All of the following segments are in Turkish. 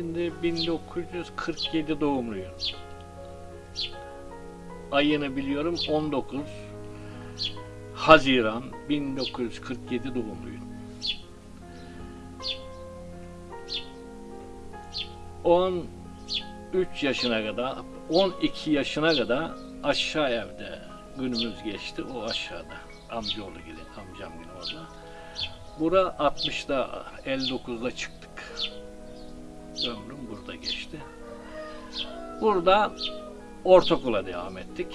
Şimdi 1947 doğumluyum. Ayını biliyorum 19 Haziran 1947 doğumluyum. 13 yaşına kadar, 12 yaşına kadar aşağı evde günümüz geçti. O aşağıda. Amcaoğlu gibi, amcam gibi orada. Bura 60'da, 59'da çıktık. Ömrüm burada geçti. Burada ortaokula devam ettik.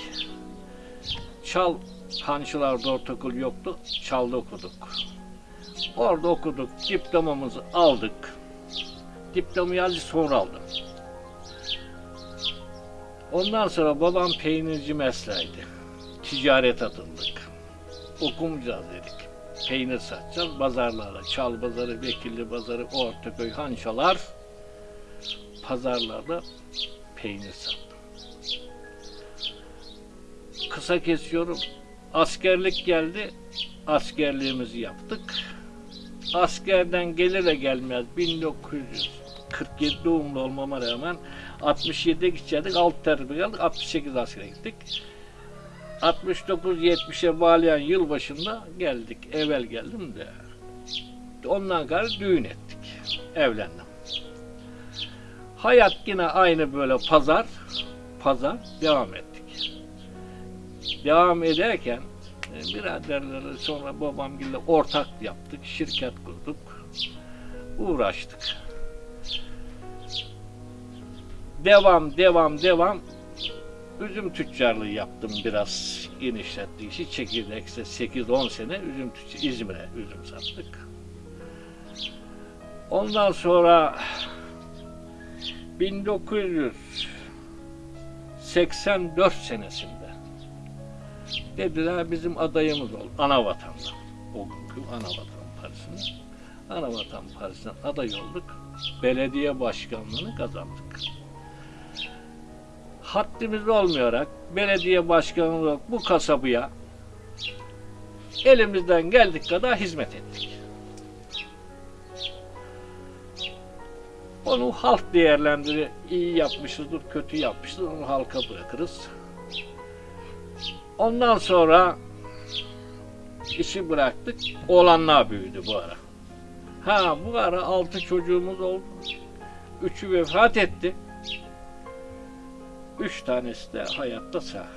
Çal Hançılar'da ortaokul yoktu. Çal'da okuduk. Orada okuduk. Diplomamızı aldık. Diplomayı azıcık sonra aldım. Ondan sonra babam peynirci mesleğiydi. Ticaret atıldık. Okumayacağız dedik. Peynir satacağız. Pazarlara, Çal pazarı, Bekirli pazarı, Ortaköy, Hançalar pazarlarda peynir sattım. Kısa kesiyorum. Askerlik geldi. Askerliğimizi yaptık. Askerden gelir de gelmez 1947 doğumlu olmama rağmen 67'ye gidecektik. 6 terbiye geldik. 68 askere gittik. 69-70'e bağlayan yıl başında geldik. Evvel geldim de. Ondan sonra düğün ettik. Evlendim. Hayat yine aynı böyle pazar, pazar devam ettik. Devam ederken e, biraderleri sonra babamgille ortak yaptık, şirket kurduk, uğraştık. Devam, devam, devam. Üzüm tüccarlığı yaptım biraz genişlettiği işi. Çekirdekse 8-10 sene üzüm tüccar, İzmir'e üzüm sattık. Ondan sonra 1984 senesinde dediler bizim adayımız ol. Ana vatanda. O günkü ana vatan partisine. Ana vatan partisine aday olduk. Belediye başkanlığını kazandık. Haddimiz olmayarak belediye başkanı olarak bu kasabaya elimizden geldik kadar hizmet ettik. Onu halk değerlendirir. İyi yapmışızdır, kötü yapmışızdır. Onu halka bırakırız. Ondan sonra işi bıraktık. Oğlanlar büyüdü bu ara. Ha bu ara altı çocuğumuz oldu. Üçü vefat etti. Üç tanesi de hayatta sağ.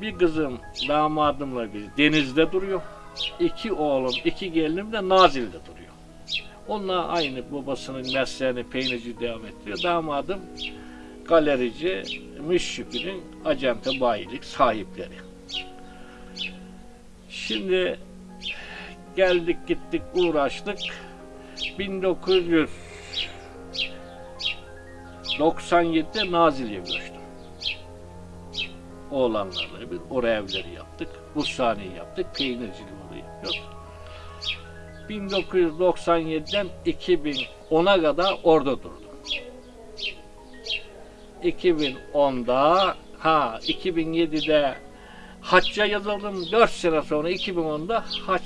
Bir kızım damadımla bir denizde duruyor. İki oğlum, iki gelinim de Nazil'de duruyor. Onlar aynı babasının mesleğini peynirci devam ettiriyor. Damadım galerici, müşşükünün acente bayilik sahipleri. Şimdi geldik gittik uğraştık. 1997'de Nazilli'ye göçtüm. Oğlanlarla bir oraya evleri yaptık. Bushhaneyi yaptık. Peynirciliği orada yapıyoruz. 1997'den 2010'a kadar orada durdum. 2010'da ha 2007'de hacca yazıldım. 4 sene sonra 2010'da hac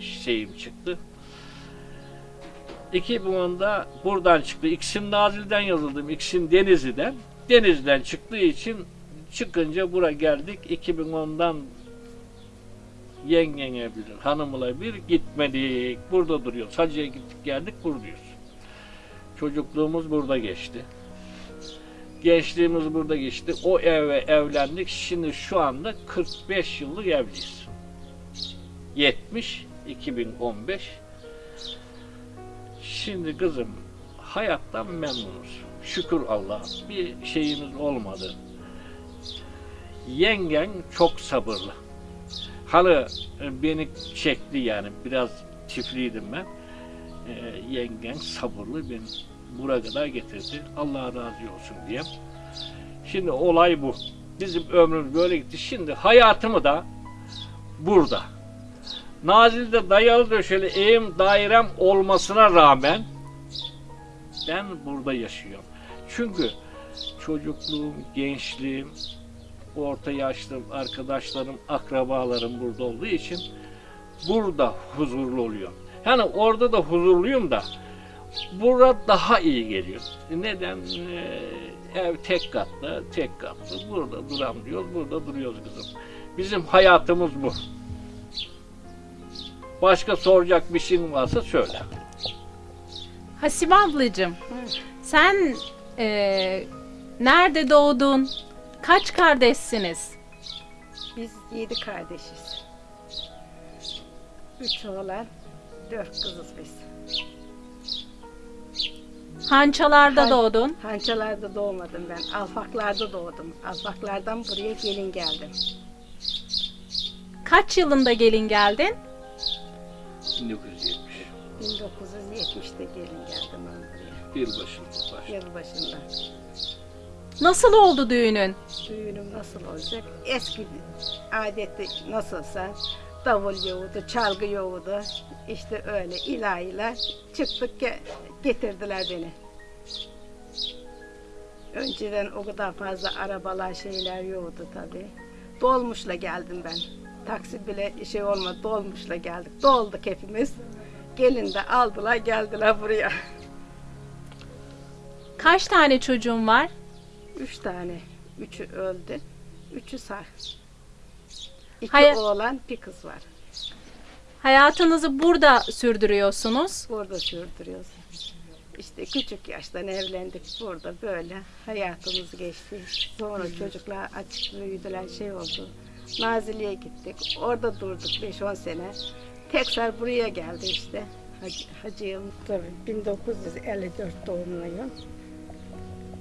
şeyim çıktı. 2010'da buradan çıktı. İksim Nazil'den yazıldım. İksim Denizli'den. Denizli'den çıktığı için çıkınca buraya geldik. 2010'dan yengene bilir, hanımla bir gitmedik. Burada duruyoruz. Hacı'ya gittik geldik buradayız. Çocukluğumuz burada geçti. Gençliğimiz burada geçti. O eve evlendik. Şimdi şu anda 45 yıllık evliyiz. 70 2015 Şimdi kızım hayattan memnunuz. Şükür Allah bir şeyimiz olmadı. Yengen çok sabırlı. Halı e, beni çekti yani biraz çiftliydim ben. Ee, yengen sabırlı beni buraya kadar getirdi. Allah razı olsun diye. Şimdi olay bu. Bizim ömrümüz böyle gitti. Şimdi hayatımı da burada. Nazil'de dayalı döşeli evim dairem olmasına rağmen ben burada yaşıyorum. Çünkü çocukluğum, gençliğim, orta yaşlı arkadaşlarım, akrabalarım burada olduğu için burada huzurlu oluyorum. Yani orada da huzurluyum da Burada daha iyi geliyor. Neden? Ee, ev tek katlı, tek katlı. Burada duram diyoruz, burada duruyoruz kızım. Bizim hayatımız bu. Başka soracak bir şeyin varsa söyle. Hasibe ablacığım, sen eee, nerede doğdun? Kaç kardeşsiniz? Biz yedi kardeşiz. Üç oğlan, dört kızız biz. Hançalarda Han- doğdun. Hançalarda doğmadım ben. Alfaklarda doğdum. Alfaklardan buraya gelin geldim. Kaç yılında gelin geldin? 1970. 1970'te gelin geldim ben buraya. Yılbaşında baş. Yıl başında. Nasıl oldu düğünün? Düğünüm nasıl olacak? Eski adeti nasılsa davul yoğurdu, çalgı yoğurdu. İşte öyle ilahiler çıktık ge- getirdiler beni. Önceden o kadar fazla arabalar şeyler yoktu tabii. Dolmuşla geldim ben. Taksi bile şey olmadı dolmuşla geldik. Dolduk hepimiz. Gelin de aldılar geldiler buraya. Kaç tane çocuğun var? Üç tane. Üçü öldü. Üçü sağ. İki Hayır. oğlan bir kız var. Hayatınızı burada sürdürüyorsunuz. Burada sürdürüyoruz. İşte küçük yaştan evlendik burada böyle hayatımız geçti. Sonra çocuklar açık büyüdüler şey oldu. Nazilli'ye gittik. Orada durduk 5-10 sene. Tekrar buraya geldi işte. Hacı, hacıyım tabii 1954 doğumluyum.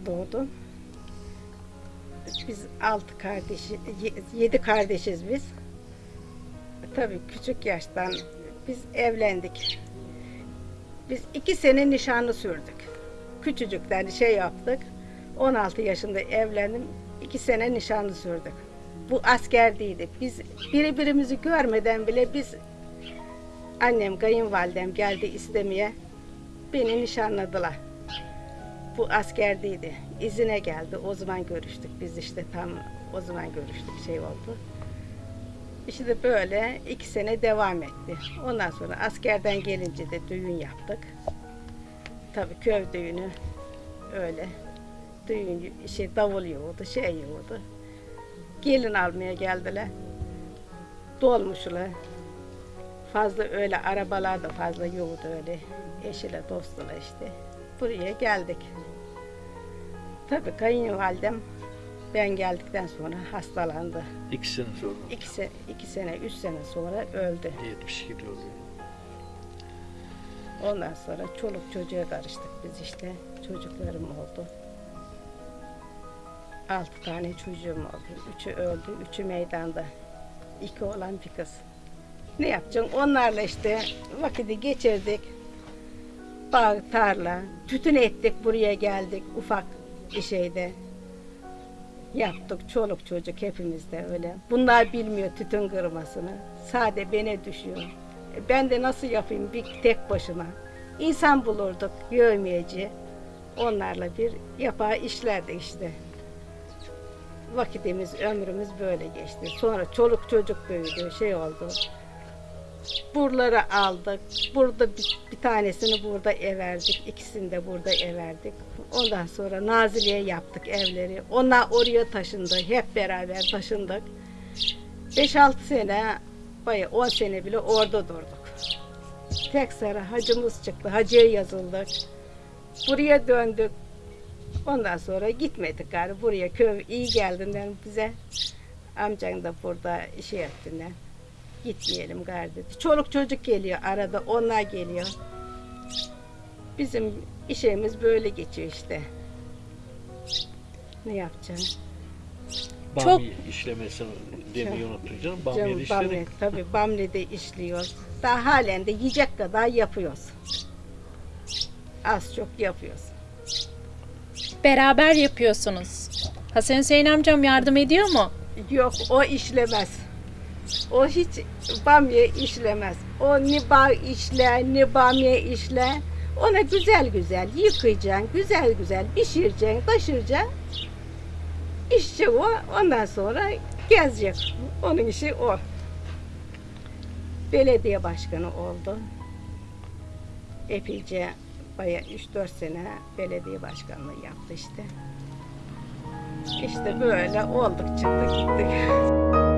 Doğdum. Biz altı kardeşi, ye- yedi kardeşiz biz. Tabii küçük yaştan biz evlendik. Biz iki sene nişanlı sürdük. Küçücükten şey yaptık. 16 yaşında evlendim. iki sene nişanlı sürdük. Bu asker değildi. Biz birbirimizi görmeden bile biz annem, kayınvalidem geldi istemeye. Beni nişanladılar. Bu asker değildi. İzine geldi. O zaman görüştük. Biz işte tam o zaman görüştük şey oldu. İşte böyle iki sene devam etti. Ondan sonra askerden gelince de düğün yaptık. Tabii köy düğünü öyle. Düğün şey davul yoğurdu, şey yoğurdu. Gelin almaya geldiler. Dolmuşlar. Fazla öyle arabalar da fazla yoğurdu öyle. Eşiyle dostuyla işte. Buraya geldik. Tabii kayınvalidem ben geldikten sonra hastalandı. İki sene sonra. İki, iki sene, üç sene sonra öldü. 72 oluyor. Ondan sonra çoluk çocuğa karıştık biz işte. Çocuklarım oldu. Altı tane çocuğum oldu. Üçü öldü, üçü meydanda. İki olan bir kız. Ne yapacaksın? Onlarla işte vakiti geçirdik. Bağ, tarla, tütün ettik, buraya geldik ufak bir şeyde. Yaptık çoluk çocuk hepimiz de öyle. Bunlar bilmiyor tütün kırmasını. Sade bene düşüyor. E Ben de nasıl yapayım bir tek başıma. İnsan bulurduk yövmeyeci. Onlarla bir yapar işlerdik işte. Vakitimiz, ömrümüz böyle geçti. Sonra çoluk çocuk büyüdü, şey oldu. Buraları aldık. Burada bir, bir tanesini burada everdik. ikisini de burada everdik. Ondan sonra Nazilli'ye yaptık evleri. Onlar oraya taşındı. Hep beraber taşındık. 5-6 sene, bayağı 10 sene bile orada durduk. Tek sıra hacımız çıktı. Hacıya yazıldık. Buraya döndük. Ondan sonra gitmedik gari. Buraya köy iyi geldiğinden bize. Amcan da burada şey ettiğinden. Gitmeyelim gari dedi. Çoluk çocuk geliyor arada. Onlar geliyor. Bizim işimiz böyle geçiyor işte. Ne yapacağım? Çok- Bamya işlemesi demeyi unuttun canım. Bamya Canım, işledik. Bamya, tabii Bamle'de işliyoruz. Daha halen de yiyecek kadar yapıyoruz. Az çok yapıyoruz. Beraber yapıyorsunuz. Hasan Hüseyin amcam yardım ediyor mu? Yok o işlemez. O hiç bamya işlemez. O ne bağ işler ne bamya işler. Ona güzel güzel yıkayacaksın, güzel güzel pişireceksin, taşıracaksın. İşçi o, ondan sonra gezecek. Onun işi o. Belediye başkanı oldu. Epeyce Baya 3-4 sene belediye başkanlığı yaptı işte. İşte böyle olduk çıktık gittik.